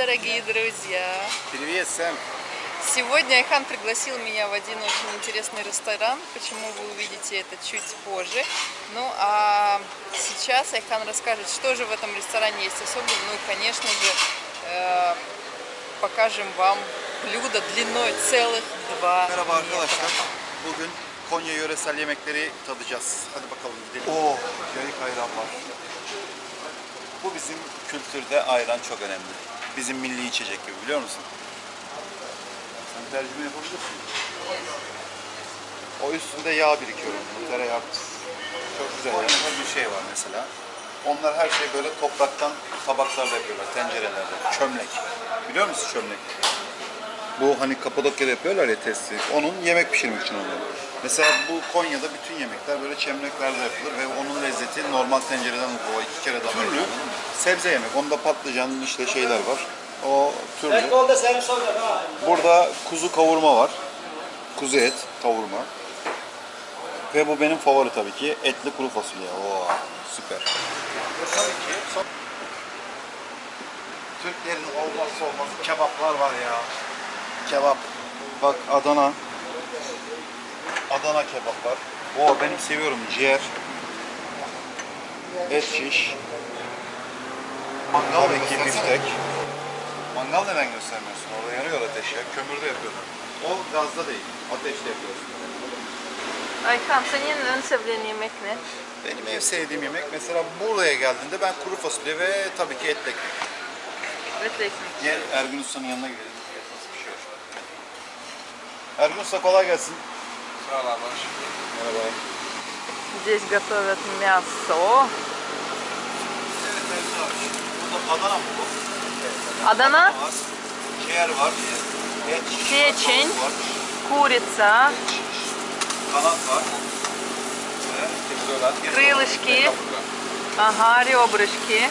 дорогие друзья! Привет, Сэм! Сегодня Айхан пригласил меня в один очень интересный ресторан, почему вы увидите это чуть позже. Ну а сейчас Айхан расскажет, что же в этом ресторане есть особенного. Ну и, конечно же, э, покажем вам блюдо длиной целых 2 Merhaba метра. arkadaşlar. Bugün Konya yöresel yemekleri tadacağız. Hadi bakalım gidelim. Oo, yayık ayran var. Bu bizim kültürde ayran çok önemli. Bizim milli içecek gibi biliyor musun? Sen tercüme yapabilirsin. O üstünde yağ birikiyor onun, tereyağı. Çok güzel. Konya'da bir şey var mesela. Onlar her şeyi böyle topraktan tabaklarda yapıyorlar, tencerelerde. Çömlek. Biliyor musun çömlek? Bu hani Kapadokya'da yapıyorlar ya testi. Onun yemek pişirmek için oluyor. Mesela bu Konya'da bütün yemekler böyle çemleklerde yapılır ve onun lezzeti normal tencereden o iki kere daha Türlü sebze yemek. Onda patlıcan işte şeyler var. O türlü. Burada kuzu kavurma var. Kuzu et kavurma. Ve bu benim favori tabii ki. Etli kuru fasulye. Oo, süper. Tabii ki. Türklerin olmazsa olmazı kebaplar var ya. Kebap. Bak Adana. Adana kebap var. Oo benim seviyorum ciğer. Et şiş. Mangal Tabii ki biftek. Mangal neden göstermiyorsun? Orada yanıyor ateş ya. Kömürde yapıyorlar. O gazda değil. Ateşte yapıyorsun. Ayhan senin en sevdiğin yemek ne? Benim en sevdiğim yemek mesela buraya geldiğinde ben kuru fasulye ve tabii ki etli ekmek. Etli ekmek. Gel Ergün Usta'nın yanına gidelim. Usta kolay gelsin. Sağ ol abi. Merhaba. Здесь готовят мясо. Adana mı bu? Adana. Ciğer var. Var. курица, крылышки, ага, ребрышки.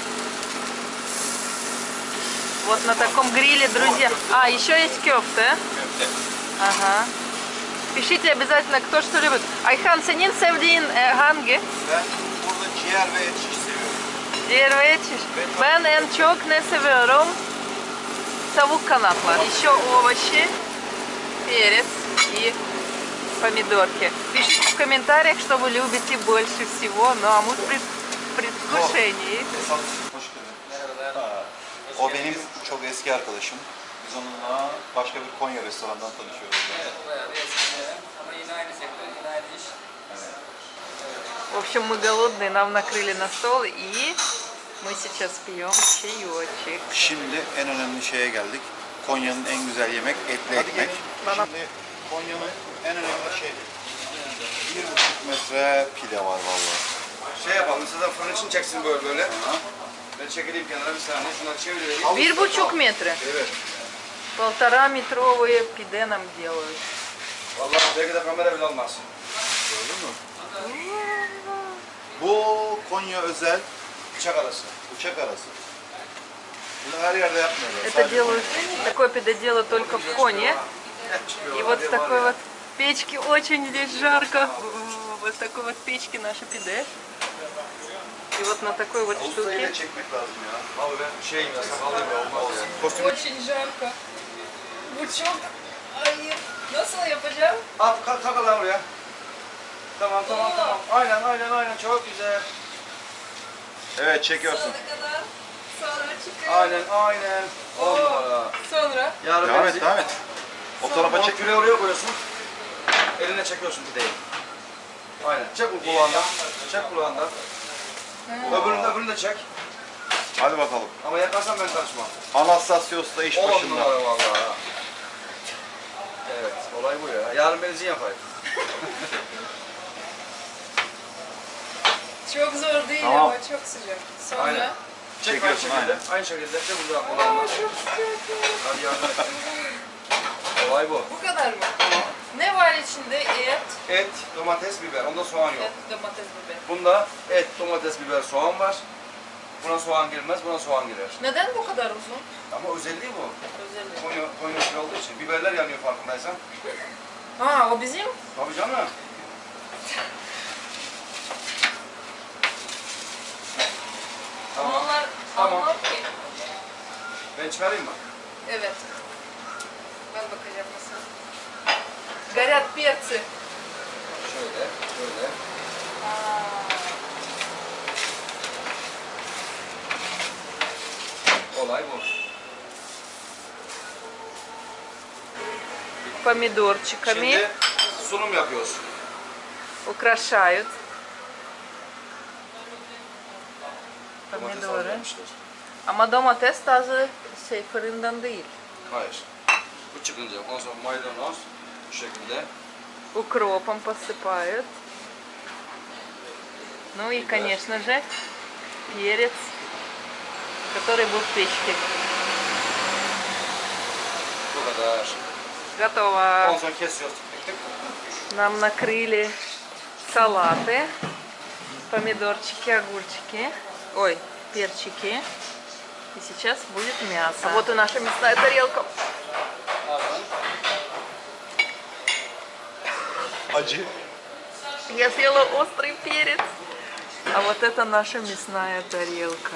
Вот на таком гриле, друзья. А, еще есть кёфте. Ага. Пишите обязательно, кто что любит. Ayhan senin sevdiğin e, hangi? Ben burada ciğer ve et şiş seviyorum. Diğer ve et şiş. Ben en çok ne seviyorum? Tavuk kanatlar. Еще овощи, перец и помидорки. Пишите в комментариях, что вы любите больше всего. Ну а мы в пред- предвкушении. O benim çok eski arkadaşım. Biz onunla başka bir Konya restorandan tanışıyoruz. Ama yine aynı sektör, yine aynı iş. В общем, мы голодные, нам накрыли на стол и мы сейчас пьем чаечек. Şimdi en önemli şeye geldik. Konya'nın en güzel yemek etli ekmek. Bana- Şimdi Konya'nın en önemli şey bir buçuk metre pide var vallahi. Şey yapalım, size de fırın için çeksin böyle böyle. Ben çekileyim kenara bir saniye, şunları çevireyim. Bir buçuk метра. Evet. Полтора метровые пиде нам делают. Vallahi belki de kamera bile olmaz. Gördün mü? Bu Konya özel Bıçak arası. uçak arası. Bunu her yerde yapmıyorlar. Это Sadece делают, такое пиде делают только в Коне. И вот в такой вот печке очень здесь жарко. Вот в такой вот печке наше пиде. И вот на такой вот штуке. Очень жарко. bu çok ayıp. Nasıl yapacağım? At kalk kalk lan buraya. Tamam tamam Oo. tamam. Aynen aynen aynen çok güzel. Evet çekiyorsun. Sonuna kadar. Sonra çıkıyor. Aynen aynen. Oo. On. Sonra. Yarın Devam et devam et. O tarafa çek. Küreği oraya koyuyorsun. Eline çekiyorsun pideyi. Aynen. Çek bu kulağından. Çek kulağından. Öbürünü de, öbürünü de çek. Hadi bakalım. Ama yakarsan ben karışmam. Anastasiyos da iş On başında. numara vallahi. Olay bu ya. Yarın benzin yapayım. çok zor değil Tamam. ama çok sıcak. Sonra Aynen. Çek aynı Çekiyorsun, şekilde. aynen. Aynı şekilde çek buradan kulağından. Hadi yardım et. Olay bu. bu kadar mı? Ne var içinde? Et, Et, domates, biber. Onda soğan yok. et, domates, biber. Bunda et, domates, biber, soğan var. Buna soğan girmez, buna soğan girer. Neden bu kadar uzun? Ama özelliği bu. Özellikle. Konya, Konya usulü olduğu için. Biberler yanıyor farkındaysan. Ha o bizim? Tabii canım. Tamam. Onlar Tamam. anlar ki. Ben Ben çıkarayım mı? Evet. Ben bakacağım nasıl. Горят перцы. Şöyle, şöyle. Bu. Помидорчиками Şimdi sunum yapıyoruz. украшают. Domates Pomidorı. almışlar. Ama domates taze şey fırından değil. Hayır. Bu çıkınca ondan sonra maydanoz bu şekilde. Укропом посыпают. Ну и, конечно же, перец, который был в печке. Kadar. Готово. Нам накрыли салаты, помидорчики, огурчики, ой, перчики. И сейчас будет мясо. А вот и наша мясная тарелка. Acı. Я съела острый перец. А вот это наша мясная тарелка.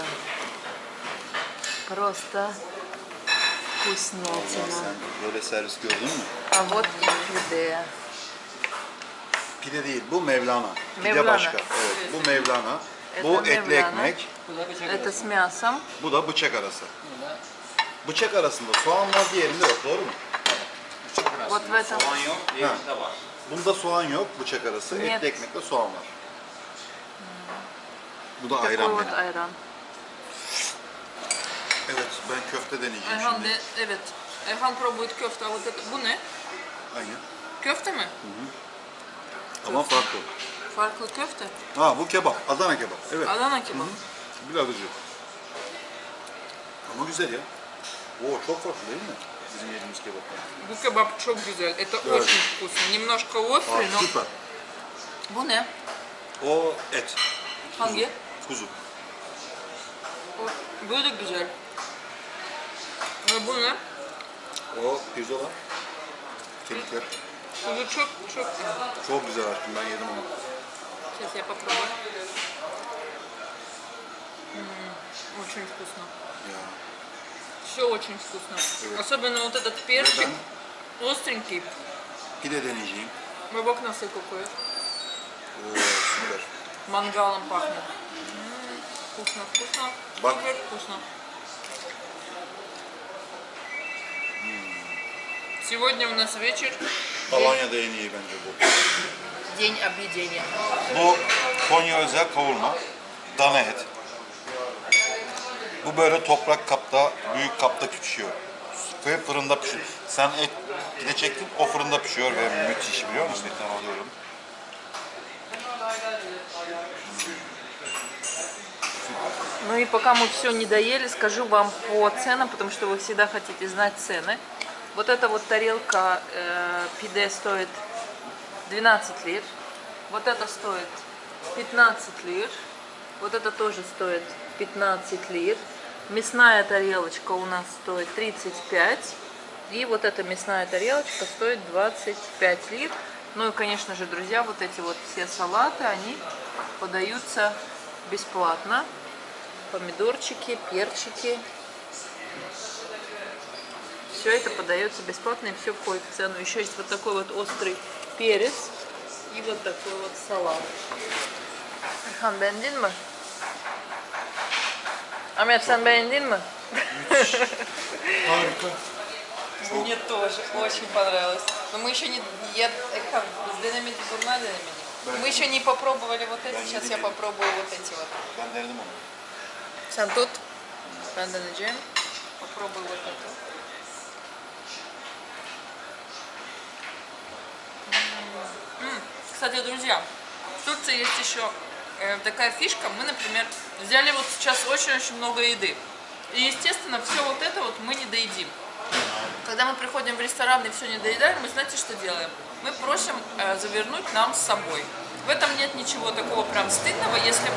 Просто вкуснятина. Sen böyle servis gördün mü? А вот и пюре. Pide değil, bu Mevlana. Pide Mevlana. başka. Evet, bu Mevlana. Bu Evet, etli Mevlana. ekmek, Это с мясом. bu da bıçak arası. Bıçak arasında soğan var, diğerinde yok. Doğru mu? Вот в этом. Soğan yok, diğerinde var. Bunda soğan yok, bıçak arası. Нет. Etli ekmekle soğan var. Bu da Такой ayran вот benim. ayran. Evet, ben köfte deneyeceğim Ayhan şimdi. de, evet. Ayhan pробует köfte. А вот это, bu ne? Aynen. Köfte mi? Ama farklı. Farklı köfte. Ha bu kebap, Adana kebap. Evet. Adana kebap. Biraz acı. Ama güzel ya. Oo çok farklı değil mi? Bizim yediğimiz kebaplar. Bu kebap çok güzel. Это Evet. очень вкусно. Немножко Aa, острый, но... süper. Bu ne? O et. Hangi? Kuzu. O, bu da güzel. Ve bu ne? O pirzola. Kemikler. Bu çok çok güzel. Çok güzel aşkım ben yedim onu. Сейчас я попробую. М, Очень вкусно. Ya. Все очень вкусно. Особенно вот этот перчик. Остренький. Pide deneyeceğim. Бабок носы какой. Oo süper. Мангалом пахнет. М, Вкусно, вкусно. Бак. Супер вкусно. Сегодня у нас вечер. Iyi bence bu. День объедения. Bu Konya özel kavurma. Dana et. Bu böyle toprak kapta, büyük kapta pişiyor. Ve fırında pişiyor. Sen et pide çektin, o fırında pişiyor ve müthiş biliyor musun? Etten alıyorum. Ну и пока мы все не доели, скажу вам по ценам, потому что вы всегда хотите знать цены. Вот эта вот тарелка э, пиде стоит 12 лир. Вот это стоит 15 лир. Вот это тоже стоит 15 лир. Мясная тарелочка у нас стоит 35. И вот эта мясная тарелочка стоит 25 лир. Ну и, конечно же, друзья, вот эти вот все салаты, они подаются бесплатно. Помидорчики, перчики. Все это подается бесплатно и все входит в цену. Еще есть вот такой вот острый перец и вот такой вот салат. Erhan beğendin mi? Ahmet sen beğendin mi? Harika. Мне тоже очень понравилось. Но мы еще не... Я, денемedi bunlar денемedi. Мы еще не попробовали вот эти. Сейчас я попробую вот эти вот. Sen tut. Ben deneyeceğim. Попробуй вот это. М, Кстати, друзья, в Турции есть еще э, такая фишка. Мы, например, взяли вот сейчас очень-очень много еды. И, естественно, все вот это вот мы не доедим. Когда мы приходим в ресторан и все не доедаем, мы знаете, что делаем? Мы просим э, завернуть нам с собой. В этом нет ничего такого прям стыдного. Если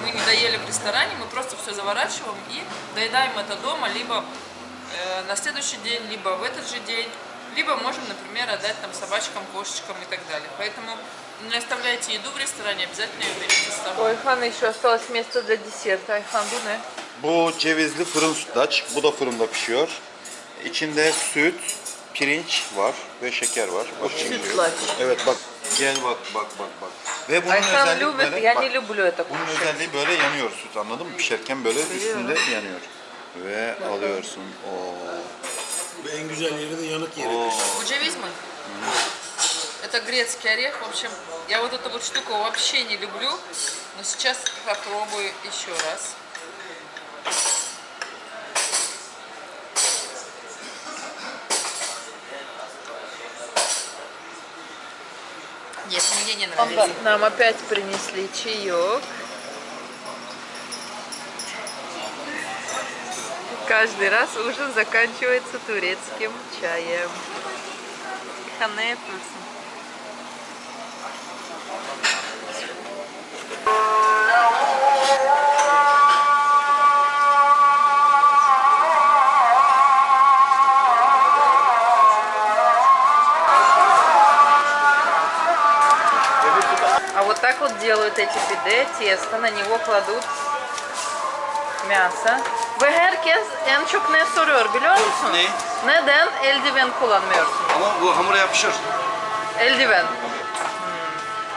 мы не доели в ресторане, мы просто все заворачиваем и доедаем это дома, либо э, на следующий день, либо в этот же день, либо можем, например, отдать там собачкам, кошечкам и так далее. Поэтому не оставляйте еду в ресторане, обязательно ее берите с собой. У Айхана еще осталось место для десерта. Айхан, bu ne? Bu cevizli fırın sütlaç. Bu da fırında pişiyor. İçinde süt, pirinç var ve şeker var. Bak şimdi. Sütlaç. Evet bak. Gel bak bak bak bak. Ve bunun Ayhan özelliği любит, böyle, я bak, не люблю это bunun кушать. özelliği böyle yanıyor süt anladın mı? Pişerken böyle üstünde yanıyor. Ve alıyorsun. Oo. En güzel yeri de yanık yeri. Bu ceviz mi? Это грецкий орех. В общем, я вот эту вот штуку вообще не люблю, но сейчас попробую еще раз. Нет, мне не нравится. Нам опять принесли чаек. Каждый раз ужин заканчивается турецким чаем. Ханепусын. Вот так вот делают эти пиде, тесто, на него kладут мясо. Ve herkes en çok ne soruyor biliyor musun? Ne? Neden eldiven kullanmıyorsun? Ama bu hamura yapışır. Эльдивен.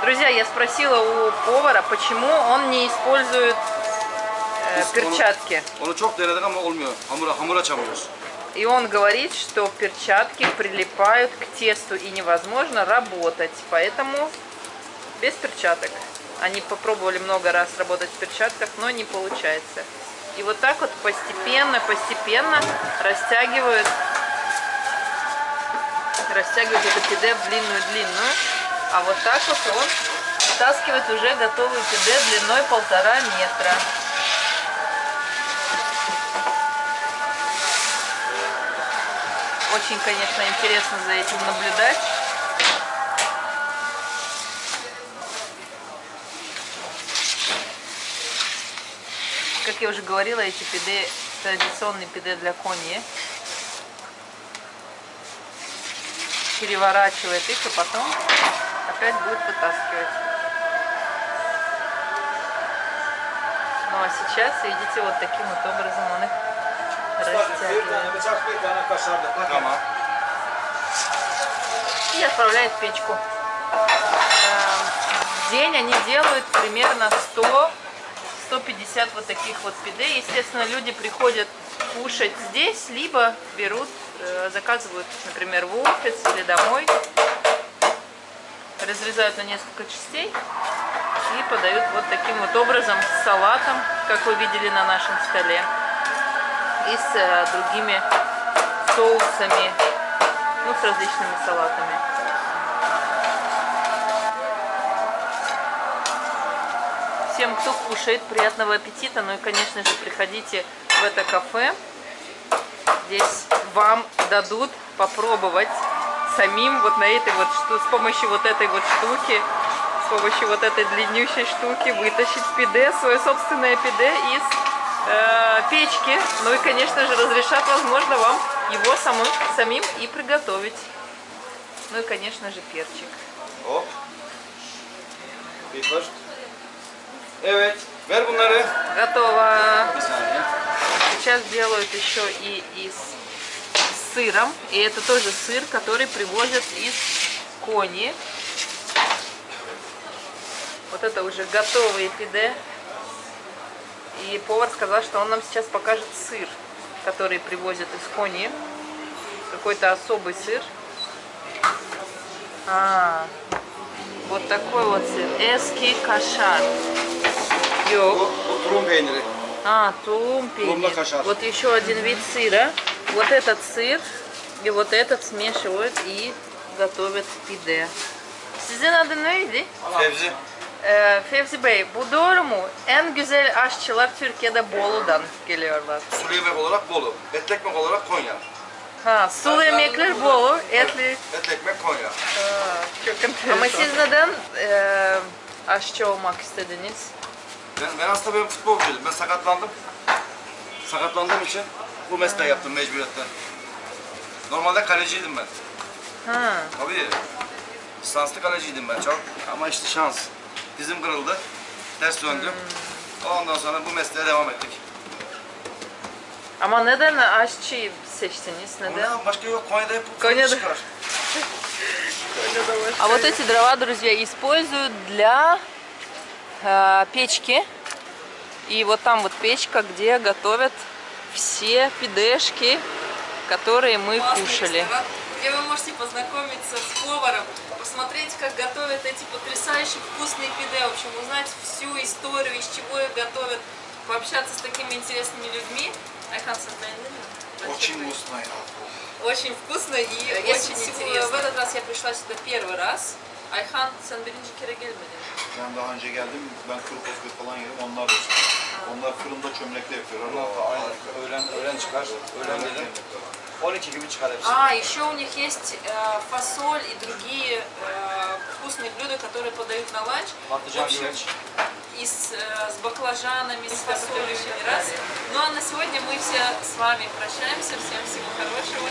Друзья, я спросила у повара, почему он не использует э, перчатки. И он говорит, что перчатки прилипают к тесту и невозможно работать. Поэтому без перчаток. Они попробовали много раз работать в перчатках, но не получается. И вот так вот постепенно, постепенно растягивают, растягивают это пиде в длинную-длинную. А вот так вот он вытаскивает уже готовый пиде длиной полтора метра. Очень, конечно, интересно за этим наблюдать. Как я уже говорила, эти пиде традиционные пиде для кони. Переворачивает их и потом опять будет вытаскивать. Ну а сейчас, видите, вот таким вот образом он их растягивает. и отправляет в печку. Эм, В день они делают примерно 100-150 вот таких вот пиде. Естественно, люди приходят кушать здесь, либо берут, э, заказывают, например, в офис или домой. Разрезают на несколько частей и подают вот таким вот образом с салатом, как вы видели на нашем столе, и с э, другими соусами, ну, с различными салатами. Всем, кто кушает, приятного аппетита. Ну и, конечно же, приходите в это кафе. Здесь вам дадут попробовать самим вот на этой вот с помощью вот этой вот штуки, с помощью вот этой длиннющей штуки вытащить пиде, свое собственное пиде из э, печки. Ну и, конечно же, разрешат, возможно, вам его самым, самим и приготовить. Ну и, конечно же, перчик. Evet. Ver bunları. Готово. Сейчас делают еще и из сыром. И это тоже сыр, который привозят из Кони. Вот это уже готовые пиде. И повар сказал, что он нам сейчас покажет сыр, который привозят из Кони. Какой-то особый сыр. А, вот такой вот сыр. Эски кашар. Йо. Bu, bu tulum peyniri. А, кашар. Вот еще один вид сыра. Вот этот сыр и вот этот смешивают и готовят пиде. Sizin adı neydi? Fevzi. Ee, Fevzi Bey, bu doğru mu? En güzel aşçılar Türkiye'de Bolu'dan geliyorlar. Sulu yemek olarak Bolu. Etli ekmek olarak Konya. Ha, sulu yemekler Bolu, etli. Etli ekmek Konya. Çok enteresan. Ama siz neden e, aşçı olmak istediniz? Ben, ben aslında ben futbolcuydum. Ben sakatlandım. Sakatlandığım için bu mesleği yaptım mecburiyetten. Normalde kaleciydim ben. Ha, Tabii. Lisanslı kaleciydim ben çok. Ama işte şans. Dizim kırıldı. Ters döndüm. Ondan sonra bu mesleğe devam ettik. Ama neden aşçı seçtiniz? Neden? Ondan başka yok. Konya'da hep bu Konya'da. çıkar. А вот эти дрова, друзья, используют для э, печки. И вот там вот печка, где готовят все пидешки, которые мы кушали. Где вы можете познакомиться с поваром, посмотреть, как готовят эти потрясающие вкусные пиде, в общем, узнать всю историю, из чего их готовят, пообщаться с такими интересными людьми. Очень вкусно. Очень вкусно и очень интересно. В этот раз я пришла сюда первый раз. Ayhan sen birinci kere gelmedin. Ben daha önce geldim. Ben kuru fasulye falan yedim. Onlar da. Onlar fırında çömlekle yapıyorlar. Ondan sonra aynen. Öğlen, öğlen çıkar. Öğlen evet. 12 gibi çıkar hepsi. А, еще у них есть э, фасоль и другие э, вкусные блюда, которые подают на ланч. Patlıcan güveç. и с, э, с баклажанами, с фасолью не раз. Ну а на сегодня мы все с вами прощаемся. Всем всего хорошего.